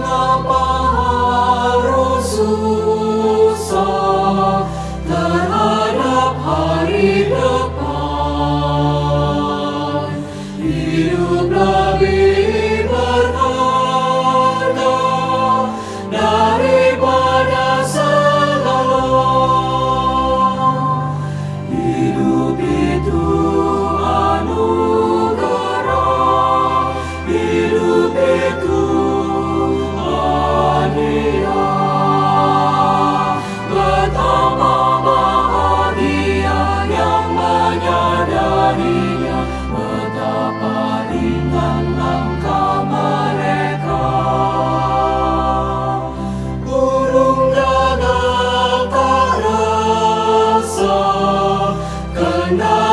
pa night.